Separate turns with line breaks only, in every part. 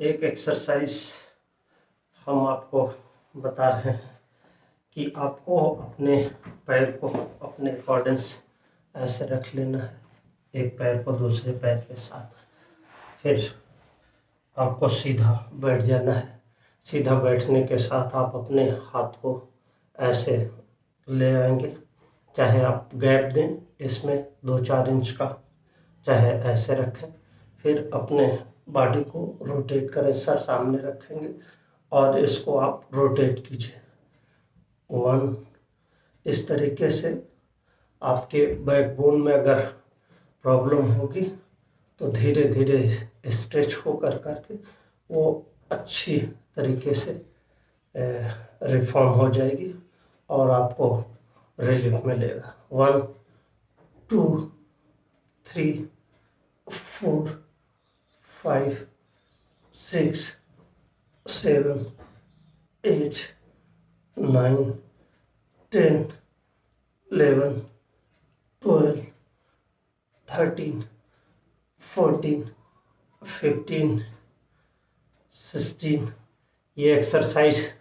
एक एक्सरसाइज हम आपको बता रहे हैं कि आपको अपने पैर को अपने अकॉर्डेंस ऐसे रख लेना है। एक पैर को दूसरे पैर के साथ। फिर आपको सीधा बैठ जाना है। सीधा बैठने के साथ आप अपने हाथ को ऐसे ले आएँगे। चाहे आप गैप दें, इसमें दो चार इंच का। चाहे ऐसे रखें। फिर अपने बॉडी को रोटेट करें, सर सामने रखेंगे और इसको आप रोटेट कीजिए। वन इस तरीके से आपके बैकबोन में अगर प्रॉब्लम होगी तो धीरे धीरे स्ट्रेच हो कर करके वो अच्छी तरीके से रिफॉर्म हो जाएगी और आपको रिलीफ मिलेगा। One two three four five six seven eight nine ten eleven twelve thirteen fourteen fifteen sixteen ये एक्सरसाइज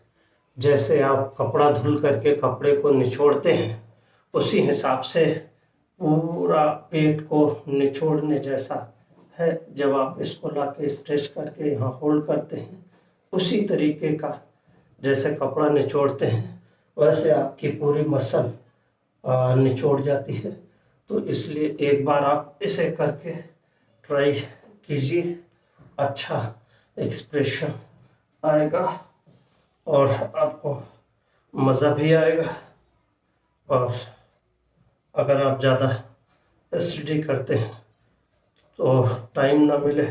जैसे आप कपड़ा धुल करके कपड़े को निचोड़ते हैं, उसी हिसाब से पूरा पेट को निचोड़ने जैसा है, जब आप इसको ला के स्ट्रेच करके यहाँ होल्ड करते हैं, उसी तरीके का जैसे कपड़ा निचोड़ते हैं, वैसे आपकी पूरी मसल निचोड़ जाती है। तो इसलिए एक बार आप इसे करके ट्राई कीजिए अच्छा एक्सप्रेशन आएगा और आपको मज़ा भी आएगा। और अगर आप ज़्यादा स्टडी करते हैं तो टाइम ना मिले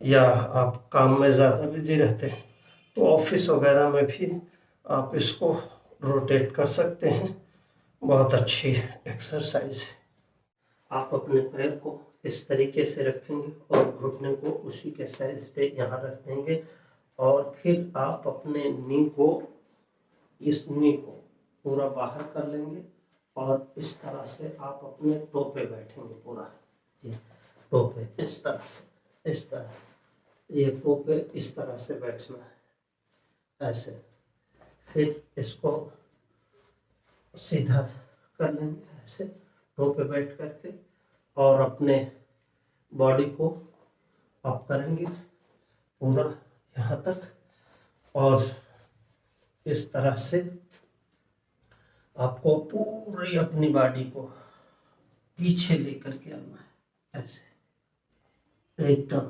या आप काम में ज़्यादा बिज़ी रहते हैं तो ऑफ़िस वगैरह में भी आप इसको रोटेट कर सकते हैं। बहुत अच्छी एक्सरसाइज है। आप अपने पैर को इस तरीके से रखेंगे और घुटने को उसी के साइज़ पे यहाँ रख देंगे और फिर आप अपने नी को, इस नी को पूरा बाहर कर लेंगे और इस तरह से आप अपने टो पे बैठेंगे पूरा। ये टो पे इस तरह से, इस तरह ये टो पे इस तरह से बैठना है, ऐसे। फिर इसको सीधा कर लेंगे, ऐसे टो पे बैठ करके, और अपने बॉडी को अप करेंगे, पूरा यहाँ तक। और इस तरह से आपको पूरी अपनी बॉडी को पीछे लेकर के आना है, ऐसे। एकदम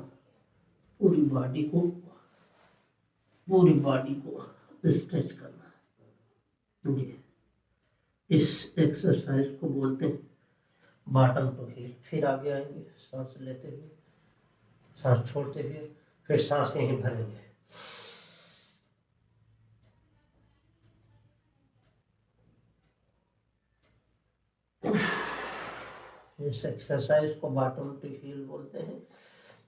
पूरी बॉडी को, पूरी बॉडी को स्ट्रेच करना। है इस एक्सरसाइज को बोलते हैं बॉटम टू हील फिर आगे आएँगे, सांस लेते हुए, सांस छोड़ते हुए, फिर सांस यहीं भरेंगे। इस एक्सरसाइज को बॉटम टू हील बोलते हैं।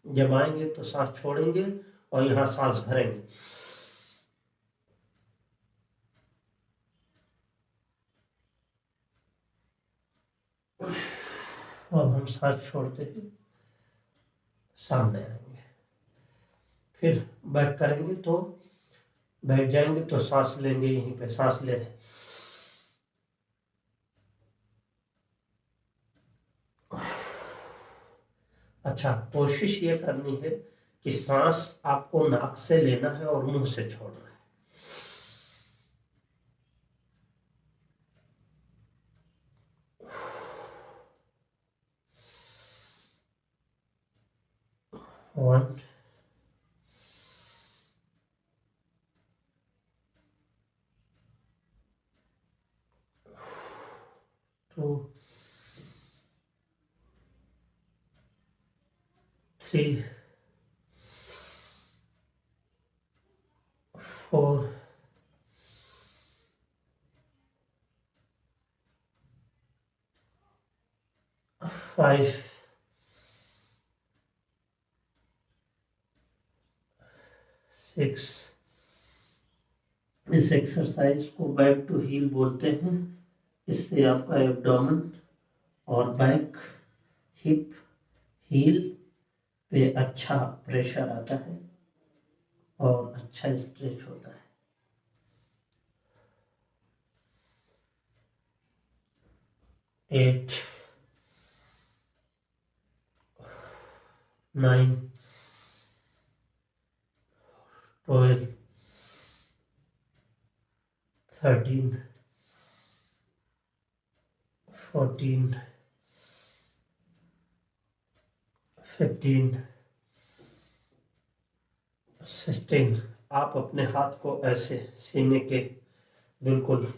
जब आएँगे तो सांस छोड़ेंगे और यहाँ सांस भरेंगे। अब हम सांस छोड़ते हैं, सामने आएँगे। फिर बैक करेंगे तो बैठ जाएँगे तो सांस लेंगे यहीं पे, सांस ले रहे अच्छा कोशिश ये करनी है कि सांस आपको नाक से लेना है और मुँह से छोड़ना है। One two three, four, five, six इस एक्सरसाइज को बैक टू हील बोलते हैं। इससे आपका एब्डोमेन और बैक हिप हील पे अच्छा प्रेशर आता है और अच्छा स्ट्रेच होता है। Eight nine twelve thirteen fourteen fifteen sixteen आप अपने हाथ को ऐसे सीने के बिल्कुल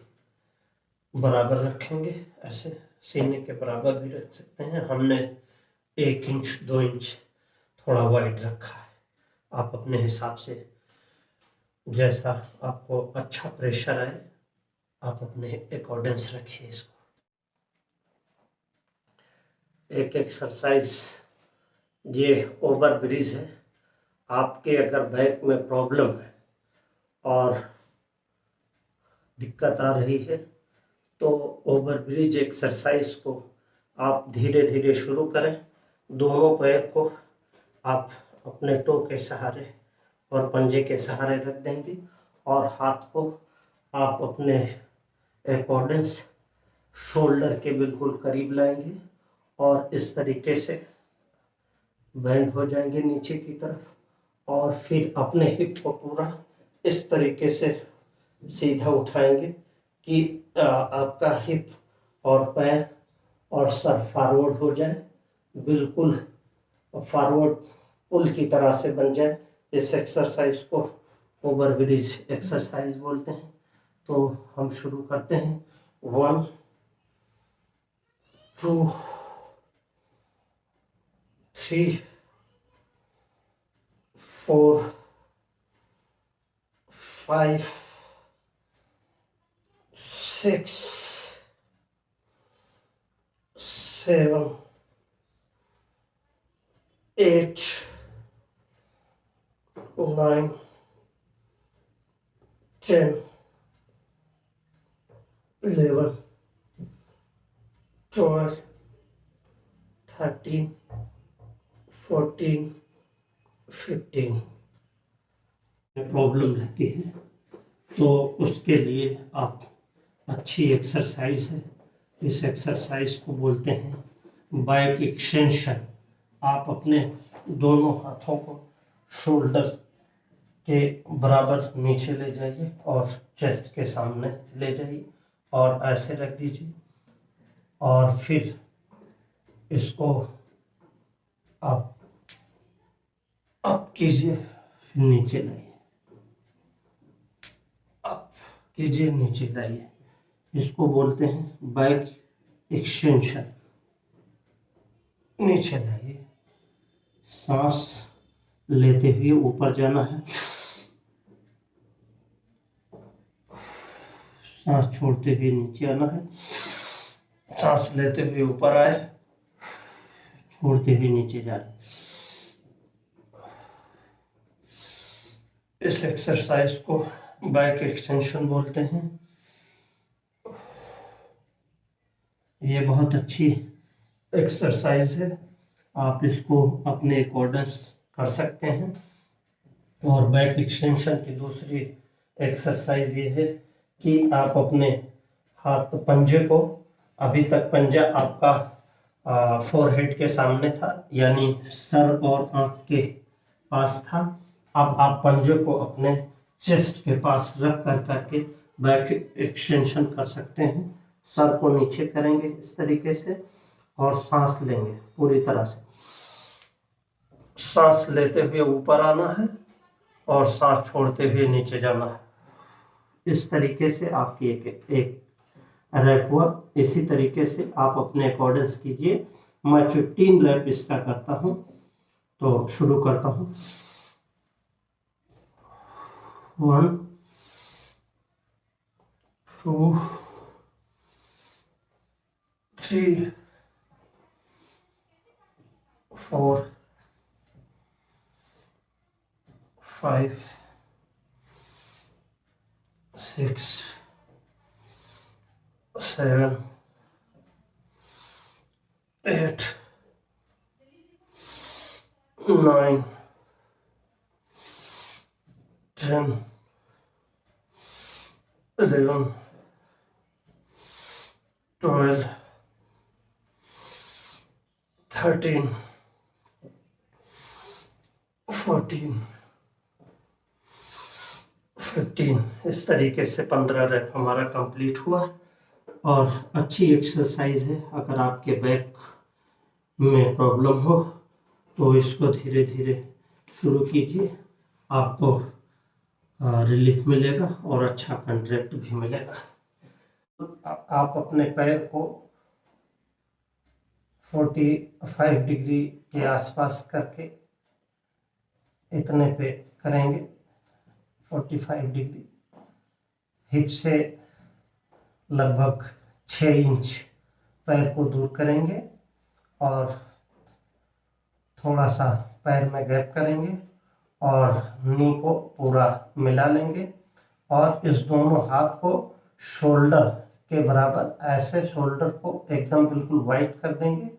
बराबर रखेंगे, ऐसे सीने के बराबर भी रख सकते हैं। हमने एक इंच, दो इंच थोड़ा वाइड रखा है। आप अपने हिसाब से जैसा आपको अच्छा प्रेशर आए, आप अपने अकॉर्डेंस रखिए इसको। एक एक्सरसाइज ये ओवर ब्रिज है। आपके अगर बैक में प्रॉब्लम है और दिक्कत आ रही है तो ओवर ब्रिज एक्सरसाइज को आप धीरे धीरे शुरू करें। दोनों पैर को आप अपने टो के सहारे और पंजे के सहारे रख देंगे और हाथ को आप अपने अकॉर्डेंस शोल्डर के बिल्कुल करीब लाएँगे और इस तरीके से बैंड हो जाएँगे नीचे की तरफ़ और फिर अपने हिप को पूरा इस तरीके से सीधा उठाएँगे कि आपका हिप और पैर और सर फॉरवर्ड हो जाए, बिल्कुल फॉरवर्ड पुल की तरह से बन जाए। इस एक्सरसाइज को ओवर ब्रिज एक्सरसाइज बोलते हैं। तो हम शुरू करते हैं। One two three four, five, six, seven, eight, nine, ten, eleven, twelve, thirteen, fourteen. Fifteen में प्रॉब्लम रहती है तो उसके लिए आप अच्छी एक्सरसाइज है। इस एक्सरसाइज को बोलते हैं बैक एक्सटेंशन आप अपने दोनों हाथों को शोल्डर के बराबर नीचे ले जाइए और चेस्ट के सामने ले जाइए और ऐसे रख दीजिए। और फिर इसको आप अप कीजिए नीचे लाइए। अप कीजिए नीचे लाइए। इसको बोलते हैं बैक एक्सटेंशन। नीचे लाइए। सांस लेते हुए ऊपर जाना है। सांस छोड़ते हुए नीचे आना है। सांस लेते हुए ऊपर आए। छोड़ते हुए नीचे जा इस एक्सरसाइज को बैक एक्सटेंशन बोलते हैं। ये बहुत अच्छी एक्सरसाइज है। आप इसको अपने अकॉर्डेंस कर सकते हैं। और बैक एक्सटेंशन की दूसरी एक्सरसाइज ये है कि आप अपने हाथ पंजे को, अभी तक पंजा आपका फोरहेड के सामने था, यानी सर और आँख के पास था। अब आप पंजे को अपने चेस्ट के पास रख कर करके बैक एक्सटेंशन कर सकते हैं। सर को नीचे करेंगे इस तरीके से और सांस लेंगे पूरी तरह से। सांस लेते हुए ऊपर आना है और सांस छोड़ते हुए नीचे जाना है। इस तरीके से आपकी एक एक रैप हुआ। इसी तरीके से आप अपने अकॉर्डेंस कीजिए। मैं फिफ्टीन रैप इसका करता हूँ। तो शुरू करता हूँ। One, two, three, four, five, six, seven, eight, nine, 10 11 12 13 14 15 इस तरीके से 15 रैप हमारा कंप्लीट हुआ। और अच्छी एक्सरसाइज है। अगर आपके बैक में प्रॉब्लम हो तो इसको धीरे धीरे शुरू कीजिए। आपको रिलीफ मिलेगा और अच्छा कंट्रैक्ट भी मिलेगा। आप अपने पैर को 45 डिग्री के आसपास करके इतने पे करेंगे 45 डिग्री हिप से लगभग 6 इंच पैर को दूर करेंगे और थोड़ा सा पैर में गैप करेंगे। और नी को पूरा मिला लेंगे और इस दोनों हाथ को शोल्डर के बराबर ऐसे शोल्डर को एकदम बिल्कुल वाइट कर देंगे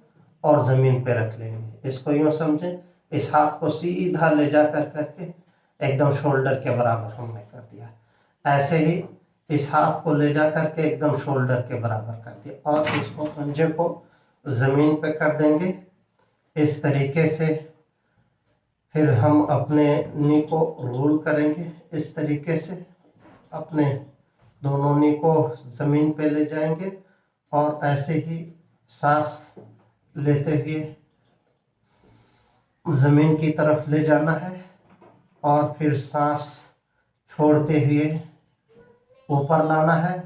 और ज़मीन पे रख लेंगे। इसको यूँ समझें, इस हाथ को सीधा ले जा कर करके एकदम शोल्डर के बराबर हमने कर दिया। ऐसे ही इस हाथ को ले जा करके एकदम शोल्डर के बराबर कर दिया और इसको पंजे को ज़मीन पे कर देंगे। इस तरीके से फिर हम अपने नी को रोल करेंगे इस तरीके से। अपने दोनों नी को ज़मीन पे ले जाएँगे और ऐसे ही सांस लेते हुए ज़मीन की तरफ़ ले जाना है और फिर सांस छोड़ते हुए ऊपर लाना है।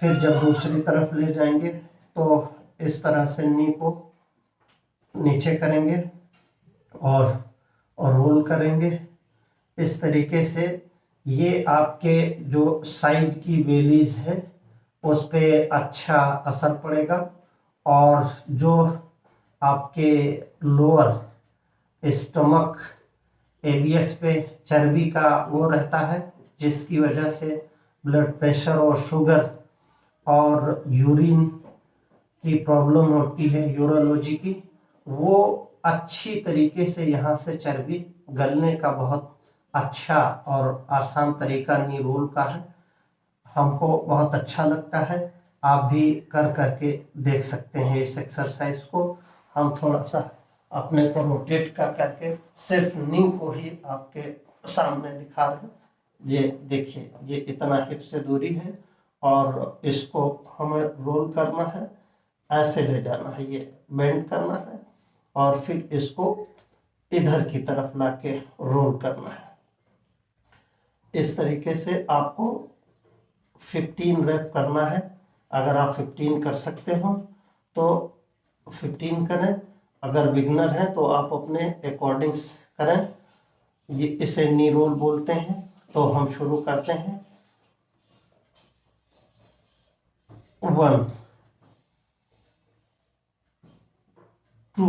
फिर जब दूसरी तरफ़ ले जाएँगे तो इस तरह से नी को नीचे करेंगे और और रोल करेंगे। इस तरीके से ये आपके जो साइड की बेलीज है, उस पर अच्छा असर पड़ेगा और जो आपके लोअर स्टमक एबीएस पे चर्बी का वो रहता है, जिसकी वजह से ब्लड प्रेशर और शुगर और यूरिन की प्रॉब्लम होती है यूरोलॉजी की, वो अच्छी तरीके से यहाँ से चर्बी गलने का बहुत अच्छा और आसान तरीका नीरोल का है। हमको बहुत अच्छा लगता है। आप भी कर करके देख सकते हैं इस एक्सरसाइज को। हम थोड़ा सा अपने को रोटेट कर करके सिर्फ़ नी को ही आपके सामने दिखा रहे हैं। ये देखिए, ये इतना हिप से दूरी है और इसको हमें रोल करना है। ऐसे ले जाना है, ये बेंड करना है। और फिर इसको इधर की तरफ़ ला के रोल करना है। इस तरीके से आपको 15 रैप करना है। अगर आप 15 कर सकते हो तो 15 करें। अगर बिगनर है तो आप अपने अकॉर्डिंग्स करें। इसे नी रोल बोलते हैं। तो हम शुरू करते हैं। One two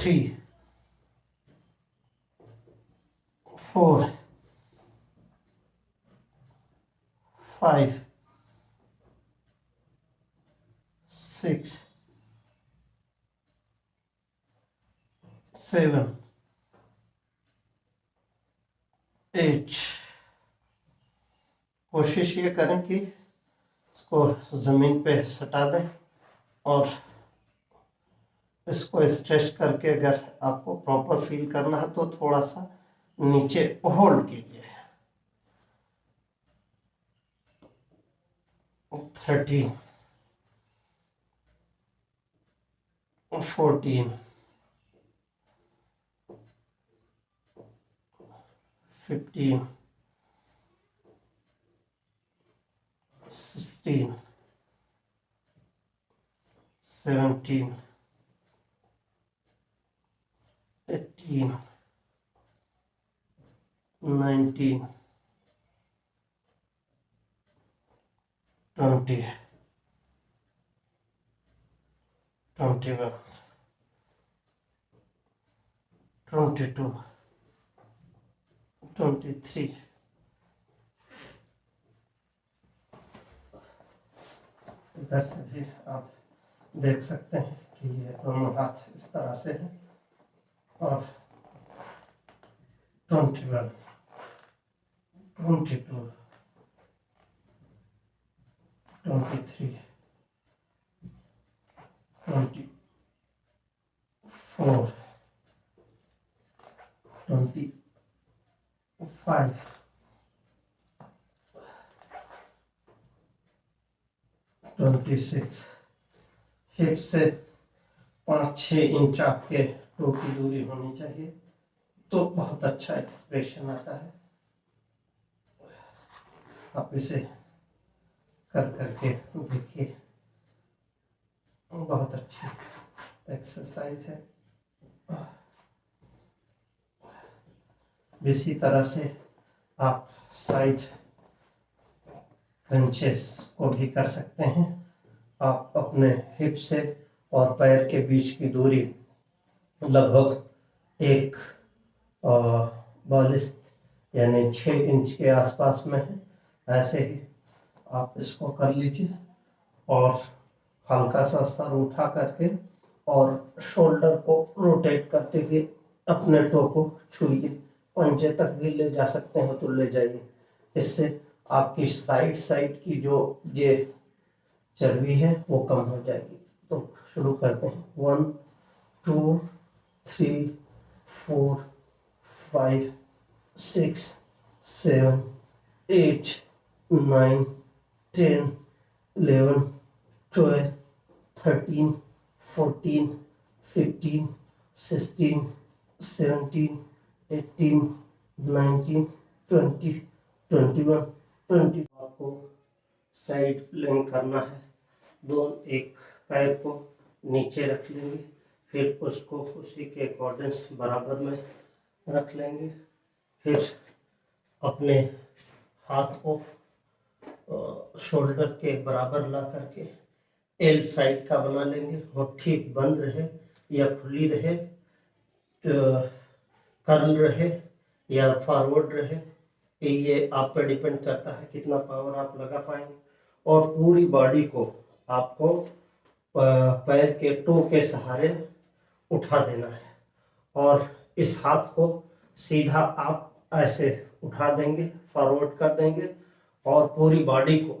three, four, five, six, seven, eight कोशिश ये करें कि इसको ज़मीन पे सटा दें और इसको स्ट्रेच करके अगर आपको प्रॉपर फील करना है तो थोड़ा सा नीचे होल्ड कीजिए। Thirteen fourteen fifteen sixteen three इधर से भी आप देख सकते हैं कि ये दोनों हाथ इस तरह से हैं। और 21 22 23 24 25 26 हिप से पाँच छः इंच आपके टो की दूरी होनी चाहिए। तो बहुत अच्छा एक्सप्रेशन आता है। आप इसे कर करके देखिए। बहुत अच्छी एक्सरसाइज है। इसी तरह से आप साइड क्रंचेस को भी कर सकते हैं। आप अपने हिप से और पैर के बीच की दूरी लगभग एक बयालीस यानी छः इंच के आसपास में है। ऐसे ही आप इसको कर लीजिए और हल्का सा सर उठा करके और शोल्डर को रोटेट करते हुए अपने टो को छूइए। पंजे तक भी ले जा सकते हैं तो ले जाइए। इससे आपकी साइड साइड की जो ये चर्बी है वो कम हो जाएगी। तो शुरू करते हैं। One, two three four five six seven eight nine ten eleven twelve thirteen fourteen fifteen sixteen seventeen eighteen nineteen twenty twenty one twenty आपको साइड प्लेन करना है। दो, एक पैर को नीचे रख लेंगे। फिर उसको उसी के अकॉर्डिंग्स बराबर में रख लेंगे। फिर अपने हाथ को शोल्डर के बराबर ला करके एल साइड का बना लेंगे। मुट्ठी बंद रहे या खुली रहे तो कर्ल रहे या फॉरवर्ड रहे ये आप पर डिपेंड करता है कितना पावर आप लगा पाएँगे। और पूरी बॉडी को आपको पैर के टो के सहारे उठा देना है। और इस हाथ को सीधा आप ऐसे उठा देंगे फॉरवर्ड कर देंगे और पूरी बॉडी को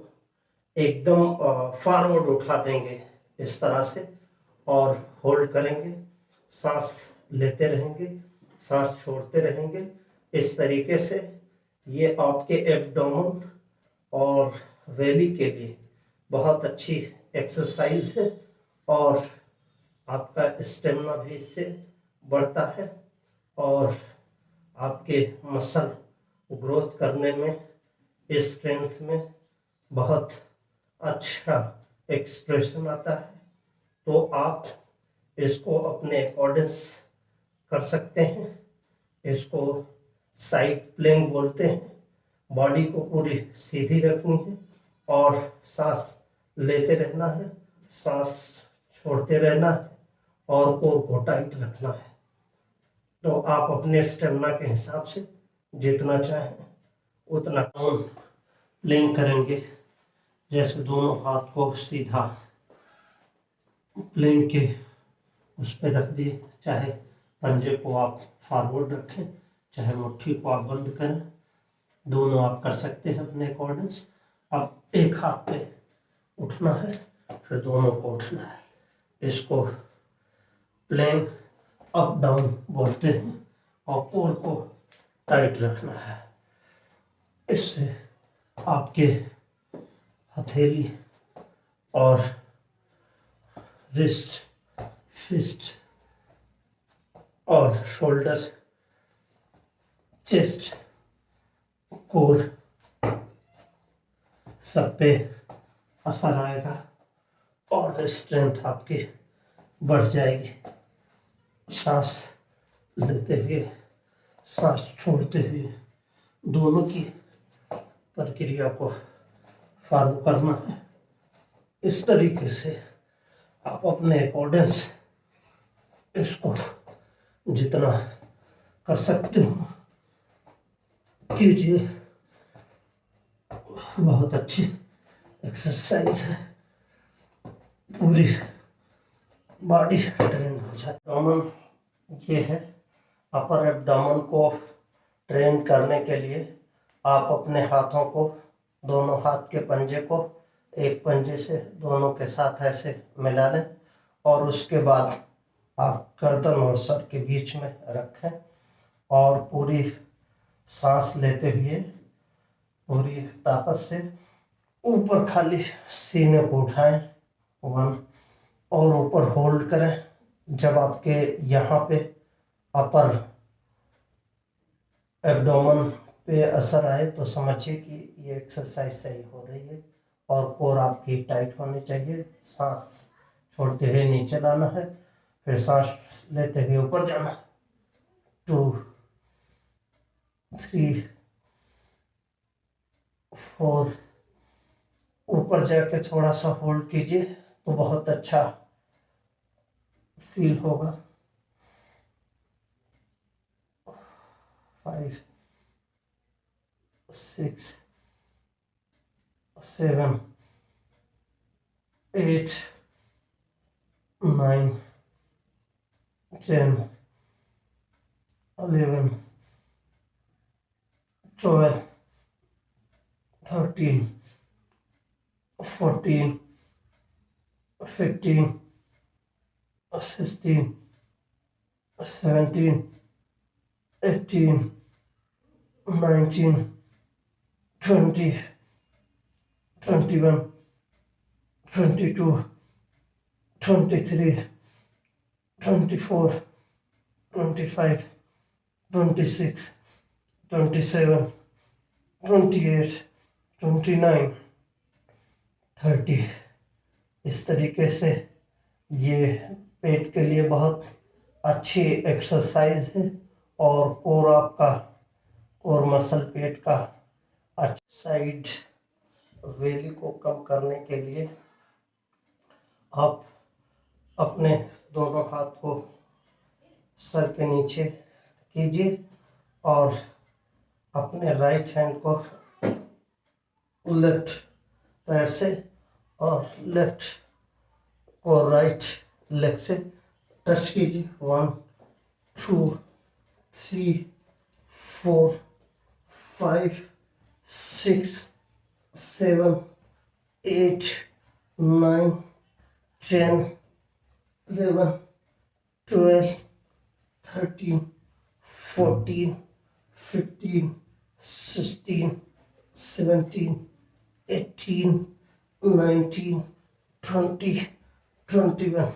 एकदम फॉरवर्ड उठा देंगे इस तरह से और होल्ड करेंगे। सांस लेते रहेंगे, सांस छोड़ते रहेंगे। इस तरीके से ये आपके एब्डोमन और वैली के लिए बहुत अच्छी एक्सरसाइज है और आपका स्टेमिना भी इससे बढ़ता है और आपके मसल ग्रोथ करने में स्ट्रेंथ में बहुत अच्छा एक्सप्रेशन आता है। तो आप इसको अपने अकॉर्डेंस कर सकते हैं, इसको साइड प्लेंग बोलते हैं बॉडी को पूरी सीधी रखनी है और सांस लेते रहना है, सांस छोड़ते रहना है। और कोर को टाइट रखना है। तो आप अपने स्टेमिना के हिसाब से जितना चाहें, उतना डाउन लिंक करेंगे। जैसे दोनों हाथ को सीधा प्लेन के उस पर रख दिए, चाहे पंजे को आप फॉरवर्ड रखें, चाहे मुट्ठी को आप बंद करें। दोनों आप कर सकते हैं अपने अकॉर्डिंग्स अब एक हाथ पे उठना है, फिर दोनों को उठना है। इसको प्लेन अप डाउन बोलते हैं और कोर को टाइट रखना है। इससे आपके हथेली और रिस्ट फिस्ट और शोल्डर चेस्ट कोर सब पे असर आएगा और स्ट्रेंथ आपकी बढ़ जाएगी। सांस लेते हुए, सांस छोड़ते हुए दोनों की प्रक्रिया को फॉलो करना है। इस तरीके से आप अपने अकॉर्डेंस इसको जितना कर सकते हो कीजिए। बहुत अच्छी एक्सरसाइज है। पूरी बॉडी ट्रेन हो जाती है। ये है अपर एब्डामन को ट्रेन करने के लिए आप अपने हाथों को, दोनों हाथ के पंजे को, एक पंजे से दोनों के साथ ऐसे मिला लें और उसके बाद आप गर्दन और सर के बीच में रखें और पूरी सांस लेते हुए, पूरी ताकत से ऊपर खाली सीने को उठाएँ, वन, और ऊपर होल्ड करें। जब आपके यहाँ पे अपर एब्डोमन पे असर आए तो समझिए कि ये एक्सरसाइज सही हो रही है और कोर आपकी टाइट होनी चाहिए। सांस छोड़ते हुए नीचे लाना है, फिर सांस लेते हुए ऊपर जाना टू थ्री फोर ऊपर जाके थोड़ा सा होल्ड कीजिए तो बहुत अच्छा फील होगा। Five six seven eight nine ten eleven twelve thirteen fourteen thirteen 16, 17, 18, 19, 20, 21, 22, 23, 24, 25, 26, 27, 28, 29, 30. इस तरीके से ये पेट के लिए बहुत अच्छी एक्सरसाइज है और कोर आपका कोर मसल पेट का अच्छा साइड वेली को कम करने के लिए आप अपने दोनों हाथ को सर के नीचे कीजिए और अपने राइट हैंड को लेफ़्ट पैर से और लेफ़्ट को राइट लेग से टच कीजिए one two three four five six seven eight nine ten eleven twelve thirteen fourteen fifteen sixteen seventeen eighteen nineteen twenty twenty one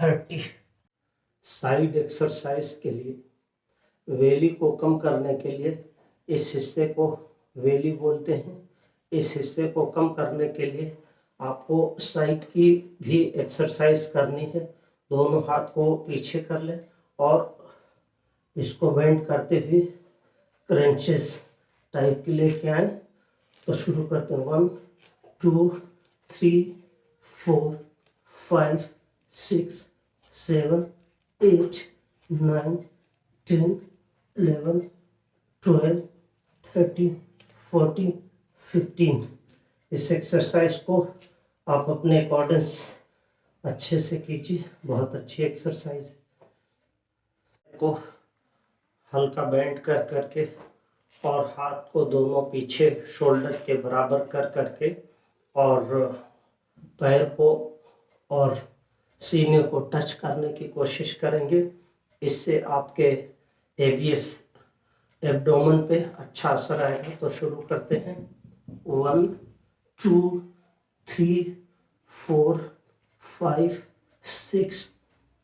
30 side exercise के लिए वेली को कम करने के लिए, इस हिस्से को वेली बोलते हैं। इस हिस्से को कम करने के लिए आपको साइड की भी एक्सरसाइज करनी है। दोनों हाथ को पीछे कर लें और इसको बेंड करते हुए क्रंचेस टाइप के लेके आए तो शुरू करते हैं। One, two, three, four, five, six, seven, eight, nine, ten eleven twelve, thirteen, fourteen, fifteen. इस एक्सरसाइज को आप अपने अकॉर्डेंस अच्छे से कीजिए। बहुत अच्छी एक्सरसाइज है। को हल्का बेंड कर करके और हाथ को दोनों पीछे शोल्डर के बराबर कर करके और पैर को और सीने को टच करने की कोशिश करेंगे। इससे आपके एबीएस एब्डोमन पे अच्छा असर आएगा। तो शुरू करते हैं। One, two, three, four, five, six,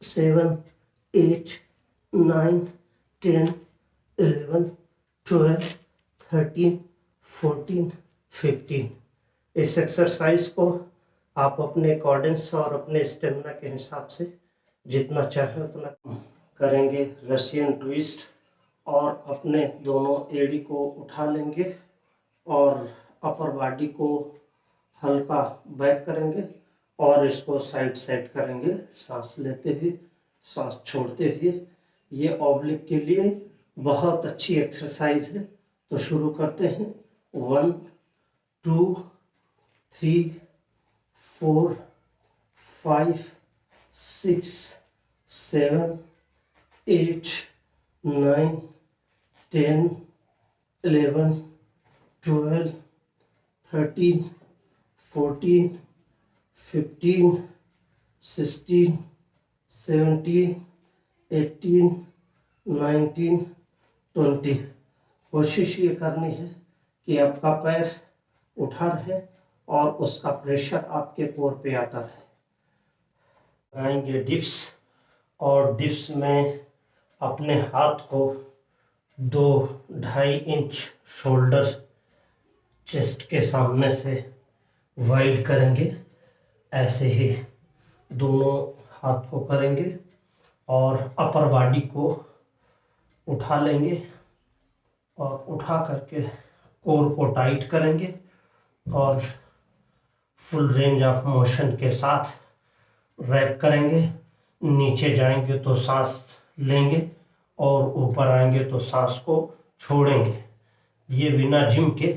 seven, eight, nine ten eleven twelve thirteen fourteen fifteen इस एक्सरसाइज को आप अपने अकॉर्डेंस और अपने स्टेमिना के हिसाब से जितना चाहें उतना करेंगे। रशियन ट्विस्ट और अपने दोनों एड़ी को उठा लेंगे और अपर बॉडी को हल्का बैक करेंगे और इसको साइड सेट करेंगे। सांस लेते हुए, सांस छोड़ते हुए ये ऑब्लिक के लिए बहुत अच्छी एक्सरसाइज है। तो शुरू करते हैं। One two three four five six seven eight nine ten eleven twelve thirteen fourteen fifteen sixteen seventeen eighteen nineteen twenty कोशिश ये करनी है कि आपका पैर उठा रहे और उसका प्रेशर आपके कोर पे आता रहे। आएँगे डिप्स और डिप्स में अपने हाथ को दो ढाई इंच शोल्डर चेस्ट के सामने से वाइड करेंगे। ऐसे ही दोनों हाथ को करेंगे। और अपर बॉडी को उठा लेंगे और उठा करके कोर को टाइट करेंगे और फुल रेंज ऑफ़ मोशन के साथ रैप करेंगे। नीचे जाएँगे तो सांस लेंगे और ऊपर आएँगे तो सांस को छोड़ेंगे। ये बिना जिम के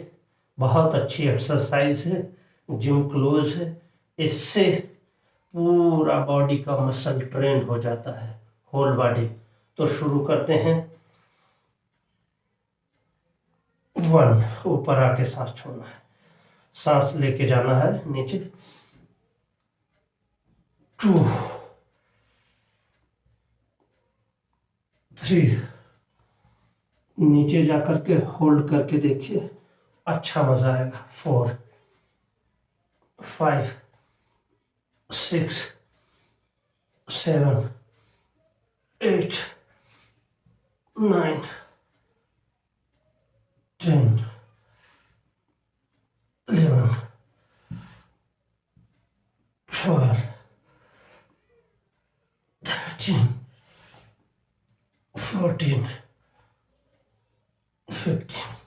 बहुत अच्छी एक्सरसाइज है जिम क्लोज है। इससे पूरा बॉडी का मसल ट्रेन हो जाता है। Whole body. तो शुरू करते हैं। वन, ऊपर आके सांस छोड़ना है। सांस लेके जाना है नीचे। टू, थ्री, नीचे जाकर के होल्ड करके देखिए। अच्छा मज़ा आएगा। Four, five, six, seven eight, nine, ten, eleven, twelve, thirteen, fourteen, fifteen.